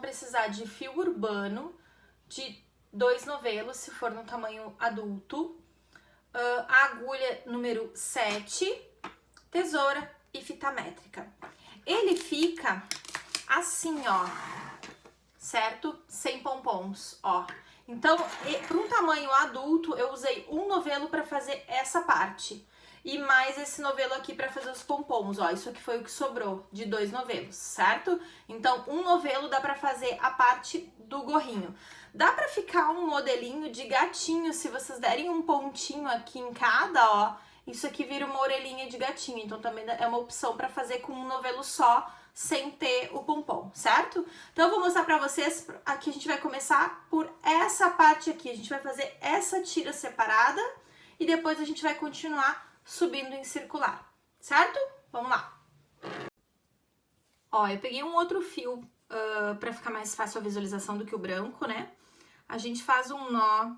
precisar de fio urbano, de dois novelos, se for no tamanho adulto, uh, a agulha número 7, tesoura e fita métrica. Ele fica assim, ó, certo? Sem pompons, ó. Então, para um tamanho adulto, eu usei um novelo para fazer essa parte. E mais esse novelo aqui para fazer os pompons, ó. Isso aqui foi o que sobrou de dois novelos, certo? Então, um novelo dá para fazer a parte do gorrinho. Dá para ficar um modelinho de gatinho, se vocês derem um pontinho aqui em cada, ó. Isso aqui vira uma orelhinha de gatinho, então também é uma opção para fazer com um novelo só, sem ter o pompom, certo? Então eu vou mostrar pra vocês, aqui a gente vai começar por essa parte aqui, a gente vai fazer essa tira separada e depois a gente vai continuar subindo em circular, certo? Vamos lá. Ó, eu peguei um outro fio uh, pra ficar mais fácil a visualização do que o branco, né? A gente faz um nó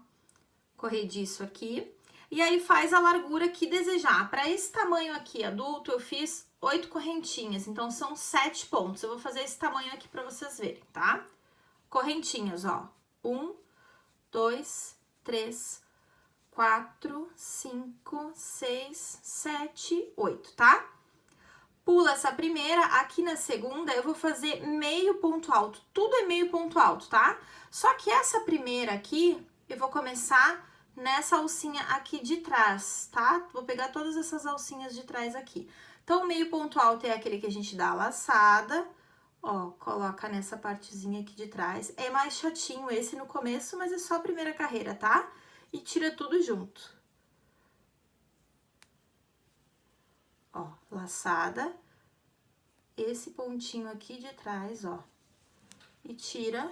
corrediço aqui e aí faz a largura que desejar. Para esse tamanho aqui adulto, eu fiz oito correntinhas, então são sete pontos. Eu vou fazer esse tamanho aqui para vocês verem, tá? Correntinhas, ó. Um, dois, três, quatro, cinco, seis, sete, oito, tá? Pula essa primeira, aqui na segunda eu vou fazer meio ponto alto, tudo é meio ponto alto, tá? Só que essa primeira aqui, eu vou começar nessa alcinha aqui de trás, tá? Vou pegar todas essas alcinhas de trás aqui. Então, o meio ponto alto é aquele que a gente dá a laçada, ó, coloca nessa partezinha aqui de trás. É mais chatinho esse no começo, mas é só a primeira carreira, tá? E tira tudo junto. Ó, laçada, esse pontinho aqui de trás, ó, e tira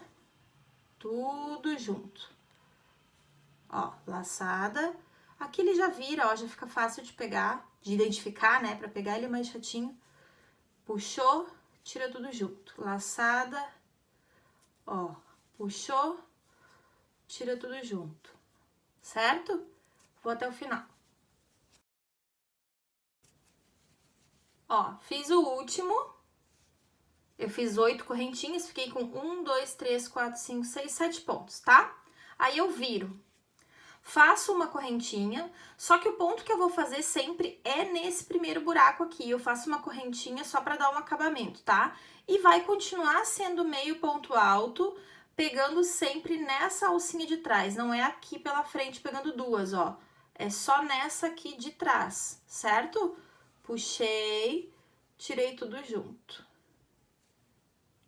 tudo junto. Ó, laçada. Aqui ele já vira, ó, já fica fácil de pegar, de identificar, né? Pra pegar ele mais chatinho. Puxou, tira tudo junto. Laçada, ó, puxou, tira tudo junto, certo? Vou até o final. Ó, fiz o último. Eu fiz oito correntinhas, fiquei com um, dois, três, quatro, cinco, seis, sete pontos, tá? Aí eu viro faço uma correntinha, só que o ponto que eu vou fazer sempre é nesse primeiro buraco aqui, eu faço uma correntinha só para dar um acabamento, tá? E vai continuar sendo meio ponto alto, pegando sempre nessa alcinha de trás, não é aqui pela frente pegando duas, ó. É só nessa aqui de trás, certo? Puxei, tirei tudo junto.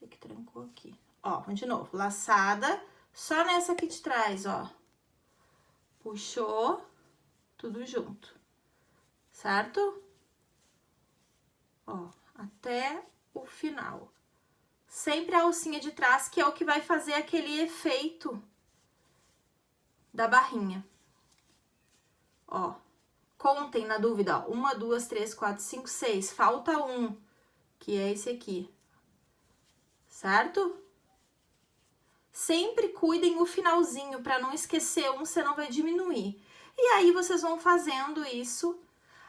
E que trancou aqui. Ó, de novo, laçada, só nessa aqui de trás, ó puxou, tudo junto, certo? Ó, até o final. Sempre a alcinha de trás, que é o que vai fazer aquele efeito da barrinha. Ó, contem na dúvida, ó, uma, duas, três, quatro, cinco, seis, falta um, que é esse aqui, certo? Sempre cuidem o finalzinho para não esquecer um, senão vai diminuir. E aí vocês vão fazendo isso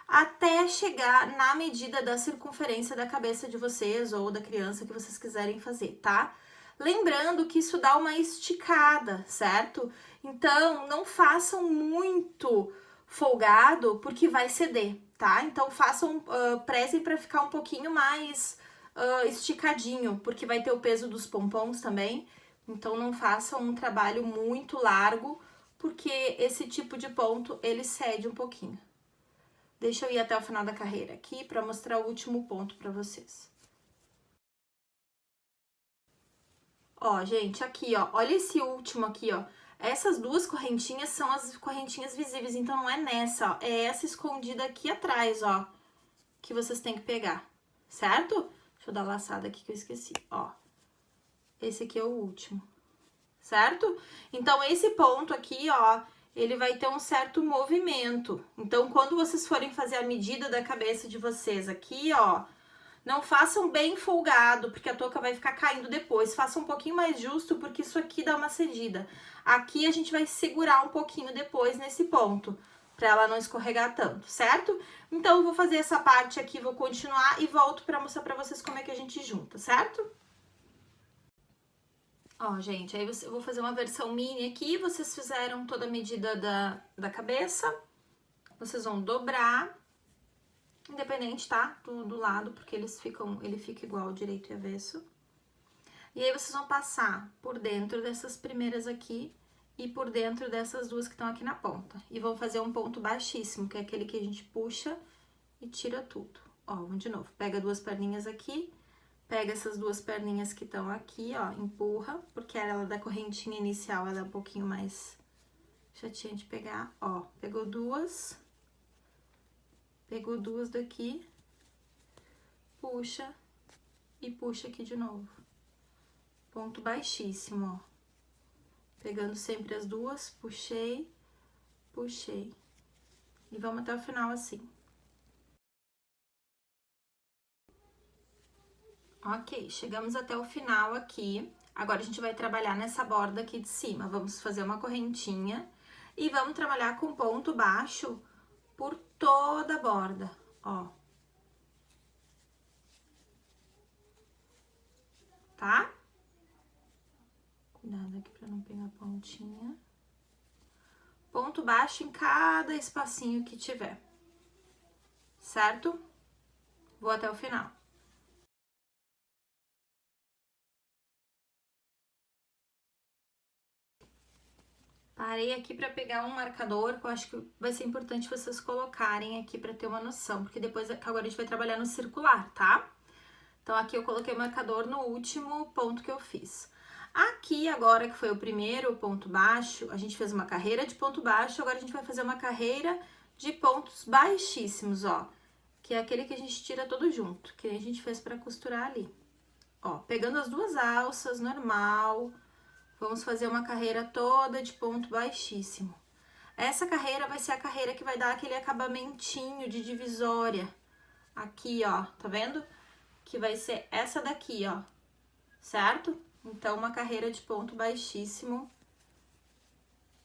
até chegar na medida da circunferência da cabeça de vocês ou da criança que vocês quiserem fazer, tá? Lembrando que isso dá uma esticada, certo? Então, não façam muito folgado, porque vai ceder, tá? Então, façam, uh, prezem para ficar um pouquinho mais uh, esticadinho, porque vai ter o peso dos pompons também, então, não façam um trabalho muito largo, porque esse tipo de ponto, ele cede um pouquinho. Deixa eu ir até o final da carreira aqui para mostrar o último ponto para vocês. Ó, gente, aqui, ó, olha esse último aqui, ó. Essas duas correntinhas são as correntinhas visíveis, então não é nessa, ó. É essa escondida aqui atrás, ó, que vocês têm que pegar, certo? Deixa eu dar laçada aqui que eu esqueci, ó esse aqui é o último, certo? Então, esse ponto aqui, ó, ele vai ter um certo movimento. Então, quando vocês forem fazer a medida da cabeça de vocês aqui, ó, não façam bem folgado, porque a touca vai ficar caindo depois. Façam um pouquinho mais justo, porque isso aqui dá uma cedida. Aqui a gente vai segurar um pouquinho depois nesse ponto, pra ela não escorregar tanto, certo? Então, eu vou fazer essa parte aqui, vou continuar e volto pra mostrar pra vocês como é que a gente junta, certo? Ó, gente, aí eu vou fazer uma versão mini aqui, vocês fizeram toda a medida da, da cabeça, vocês vão dobrar, independente, tá? Do, do lado, porque eles ficam, ele fica igual direito e avesso. E aí, vocês vão passar por dentro dessas primeiras aqui e por dentro dessas duas que estão aqui na ponta. E vão fazer um ponto baixíssimo, que é aquele que a gente puxa e tira tudo. Ó, vamos de novo. Pega duas perninhas aqui, pega essas duas perninhas que estão aqui, ó, empurra, porque ela da correntinha inicial, ela é um pouquinho mais chatinha de pegar. Ó, pegou duas, pegou duas daqui, puxa e puxa aqui de novo. Ponto baixíssimo, ó. Pegando sempre as duas, puxei, puxei. E vamos até o final assim. Ok, chegamos até o final aqui. Agora, a gente vai trabalhar nessa borda aqui de cima. Vamos fazer uma correntinha e vamos trabalhar com ponto baixo por toda a borda, ó. Tá? Cuidado aqui pra não pegar pontinha. Ponto baixo em cada espacinho que tiver, certo? Vou até o final. Parei aqui para pegar um marcador, que eu acho que vai ser importante vocês colocarem aqui para ter uma noção, porque depois agora a gente vai trabalhar no circular, tá? Então, aqui eu coloquei o marcador no último ponto que eu fiz. Aqui, agora, que foi o primeiro ponto baixo, a gente fez uma carreira de ponto baixo, agora a gente vai fazer uma carreira de pontos baixíssimos, ó. Que é aquele que a gente tira todo junto, que a gente fez para costurar ali. Ó, pegando as duas alças, normal, Vamos fazer uma carreira toda de ponto baixíssimo. Essa carreira vai ser a carreira que vai dar aquele acabamentinho de divisória. Aqui, ó, tá vendo? Que vai ser essa daqui, ó, certo? Então, uma carreira de ponto baixíssimo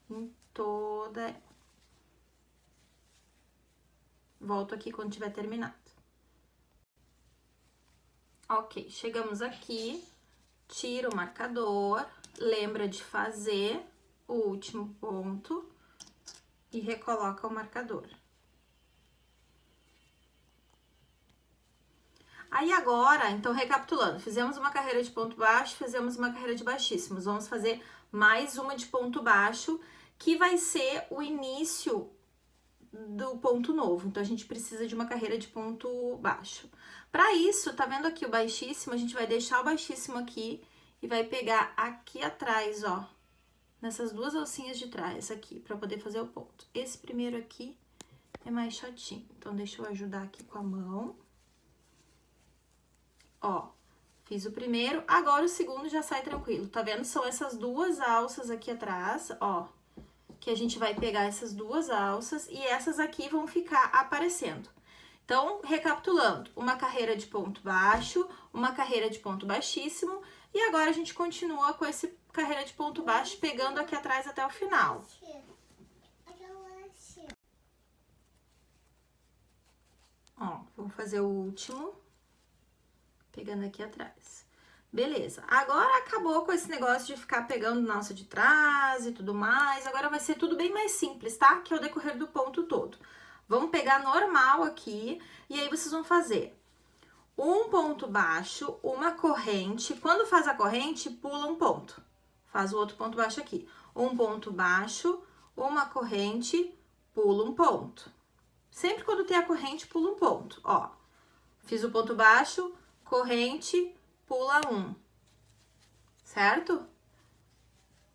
em toda... Volto aqui quando tiver terminado. Ok, chegamos aqui, tiro o marcador, lembra de fazer o último ponto e recoloca o marcador. Aí agora, então recapitulando, fizemos uma carreira de ponto baixo, fizemos uma carreira de baixíssimos. Vamos fazer mais uma de ponto baixo, que vai ser o início do ponto novo. Então, a gente precisa de uma carreira de ponto baixo. Para isso, tá vendo aqui o baixíssimo? A gente vai deixar o baixíssimo aqui e vai pegar aqui atrás, ó, nessas duas alcinhas de trás aqui, pra poder fazer o ponto. Esse primeiro aqui é mais chatinho, então deixa eu ajudar aqui com a mão. Ó, fiz o primeiro, agora o segundo já sai tranquilo, tá vendo? São essas duas alças aqui atrás, ó, que a gente vai pegar essas duas alças e essas aqui vão ficar aparecendo. Então, recapitulando, uma carreira de ponto baixo, uma carreira de ponto baixíssimo e agora a gente continua com esse carreira de ponto baixo, pegando aqui atrás até o final. Ó, vou fazer o último, pegando aqui atrás. Beleza, agora acabou com esse negócio de ficar pegando nossa de trás e tudo mais, agora vai ser tudo bem mais simples, tá? Que é o decorrer do ponto todo. Vamos pegar normal aqui, e aí vocês vão fazer um ponto baixo, uma corrente. Quando faz a corrente, pula um ponto. Faz o outro ponto baixo aqui. Um ponto baixo, uma corrente, pula um ponto. Sempre quando tem a corrente, pula um ponto. Ó, fiz o ponto baixo, corrente, pula um. Certo?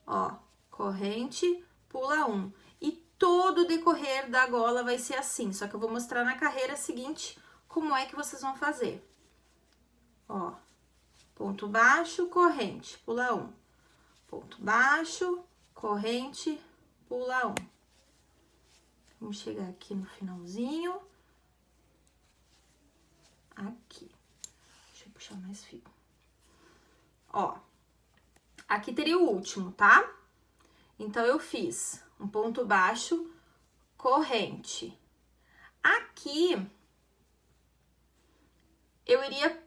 Ó, corrente, pula um. E todo o decorrer da gola vai ser assim. Só que eu vou mostrar na carreira seguinte como é que vocês vão fazer ó, ponto baixo, corrente, pula um. Ponto baixo, corrente, pula um. Vamos chegar aqui no finalzinho. Aqui. Deixa eu puxar mais fio. Ó, aqui teria o último, tá? Então, eu fiz um ponto baixo, corrente. Aqui, eu iria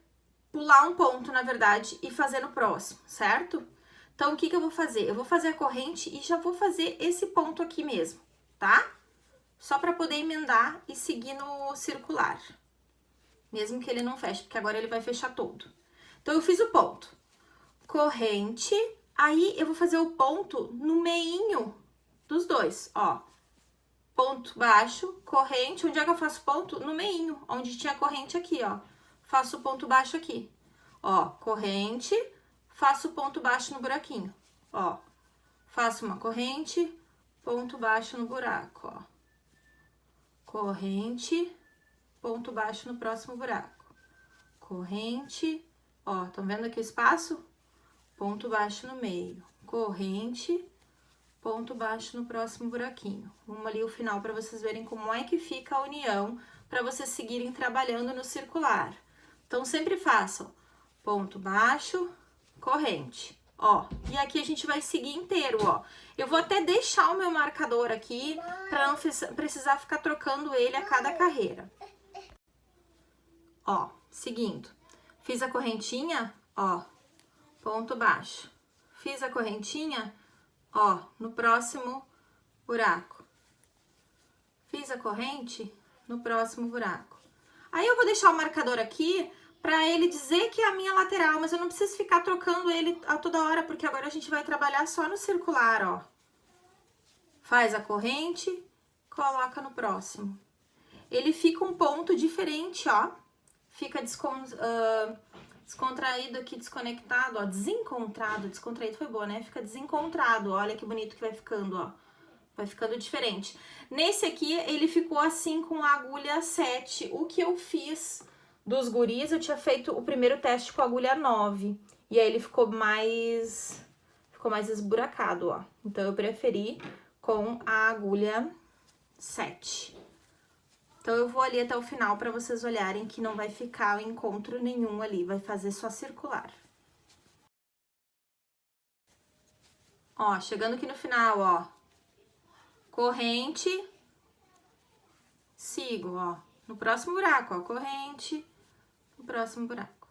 pular um ponto, na verdade, e fazer no próximo, certo? Então, o que que eu vou fazer? Eu vou fazer a corrente e já vou fazer esse ponto aqui mesmo, tá? Só pra poder emendar e seguir no circular. Mesmo que ele não feche, porque agora ele vai fechar todo. Então, eu fiz o ponto. Corrente, aí eu vou fazer o ponto no meinho dos dois, ó. Ponto baixo, corrente, onde é que eu faço ponto? No meinho, onde tinha corrente aqui, ó. Faço ponto baixo aqui. Ó, corrente, faço ponto baixo no buraquinho, ó. Faço uma corrente, ponto baixo no buraco, ó. Corrente, ponto baixo no próximo buraco. Corrente, ó, estão vendo aqui o espaço? Ponto baixo no meio. Corrente, ponto baixo no próximo buraquinho. Vamos ali o final para vocês verem como é que fica a união para vocês seguirem trabalhando no circular. Então, sempre façam ponto baixo, corrente, ó. E aqui a gente vai seguir inteiro, ó. Eu vou até deixar o meu marcador aqui para não precisar ficar trocando ele a cada carreira. Ó, seguindo. Fiz a correntinha, ó, ponto baixo. Fiz a correntinha, ó, no próximo buraco. Fiz a corrente no próximo buraco. Aí eu vou deixar o marcador aqui para ele dizer que é a minha lateral, mas eu não preciso ficar trocando ele a toda hora, porque agora a gente vai trabalhar só no circular, ó. Faz a corrente, coloca no próximo. Ele fica um ponto diferente, ó. Fica descon, uh, descontraído aqui, desconectado, ó. Desencontrado, descontraído foi boa, né? Fica desencontrado, olha que bonito que vai ficando, ó. Vai ficando diferente. Nesse aqui, ele ficou assim com a agulha 7. O que eu fiz dos guris, eu tinha feito o primeiro teste com a agulha 9. E aí ele ficou mais... Ficou mais esburacado, ó. Então, eu preferi com a agulha 7. Então, eu vou ali até o final pra vocês olharem que não vai ficar encontro nenhum ali. Vai fazer só circular. Ó, chegando aqui no final, ó. Corrente. Sigo, ó. No próximo buraco, ó. Corrente o próximo buraco.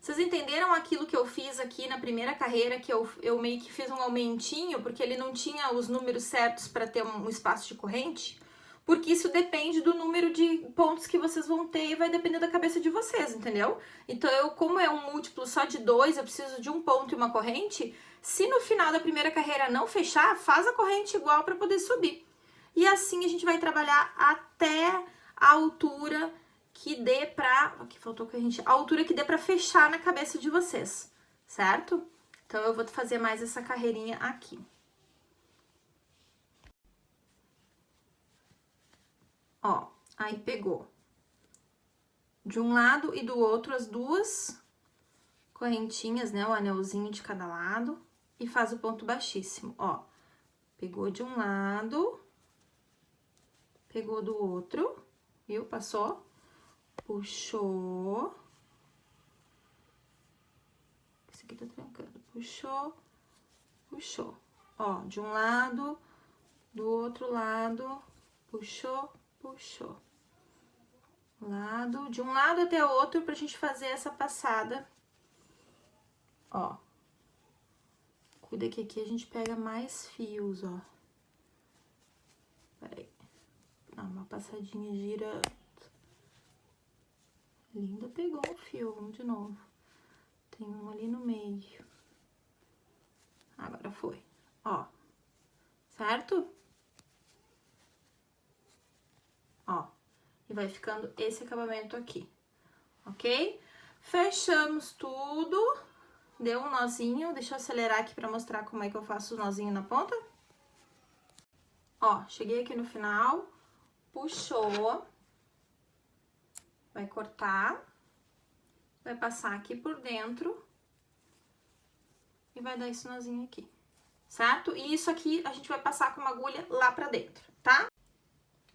Vocês entenderam aquilo que eu fiz aqui na primeira carreira, que eu, eu meio que fiz um aumentinho, porque ele não tinha os números certos para ter um, um espaço de corrente? Porque isso depende do número de pontos que vocês vão ter e vai depender da cabeça de vocês, entendeu? Então, eu, como é um múltiplo só de dois, eu preciso de um ponto e uma corrente, se no final da primeira carreira não fechar, faz a corrente igual para poder subir. E assim a gente vai trabalhar até a altura que dê pra... Aqui faltou gente... A altura que dê pra fechar na cabeça de vocês, certo? Então, eu vou fazer mais essa carreirinha aqui. Ó, aí pegou de um lado e do outro as duas correntinhas, né? O anelzinho de cada lado e faz o ponto baixíssimo, ó. Pegou de um lado, pegou do outro, viu? Passou puxou. Esse aqui tá trancando. Puxou, puxou. Ó, de um lado, do outro lado, puxou, puxou. Lado, de um lado até o outro pra gente fazer essa passada. Ó. Cuida que aqui a gente pega mais fios, ó. Peraí. Dá uma passadinha, gira Linda pegou um fio, vamos de novo. Tem um ali no meio. Agora foi, ó. Certo? Ó. E vai ficando esse acabamento aqui, ok? Fechamos tudo. Deu um nozinho. Deixa eu acelerar aqui pra mostrar como é que eu faço o nozinho na ponta. Ó, cheguei aqui no final. Puxou vai cortar, vai passar aqui por dentro e vai dar esse nozinho aqui, certo? E isso aqui a gente vai passar com uma agulha lá pra dentro, tá?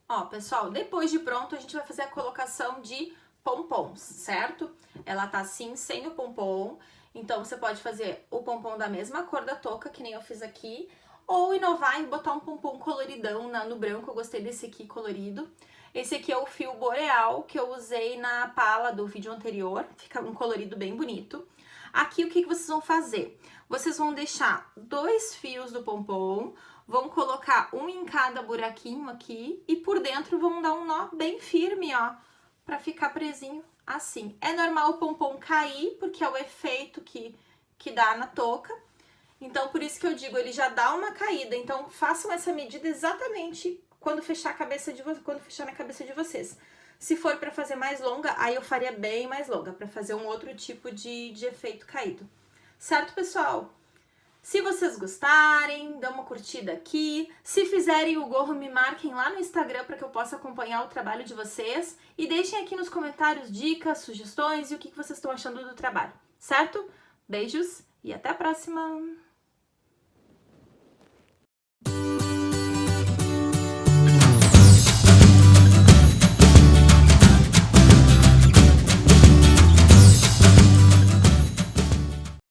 Ó, pessoal, depois de pronto, a gente vai fazer a colocação de pompons, certo? Ela tá assim, sem o pompom, então você pode fazer o pompom da mesma cor da touca, que nem eu fiz aqui, ou inovar e botar um pompom coloridão na, no branco, eu gostei desse aqui colorido. Esse aqui é o fio boreal que eu usei na pala do vídeo anterior, fica um colorido bem bonito. Aqui, o que, que vocês vão fazer? Vocês vão deixar dois fios do pompom, vão colocar um em cada buraquinho aqui e por dentro vão dar um nó bem firme, ó, pra ficar presinho assim. É normal o pompom cair, porque é o efeito que, que dá na touca. Então, por isso que eu digo, ele já dá uma caída. Então, façam essa medida exatamente quando fechar a cabeça de quando fechar na cabeça de vocês. Se for para fazer mais longa, aí eu faria bem mais longa, para fazer um outro tipo de, de efeito caído. Certo, pessoal? Se vocês gostarem, dão uma curtida aqui. Se fizerem o gorro, me marquem lá no Instagram para que eu possa acompanhar o trabalho de vocês. E deixem aqui nos comentários dicas, sugestões e o que vocês estão achando do trabalho, certo? Beijos e até a próxima!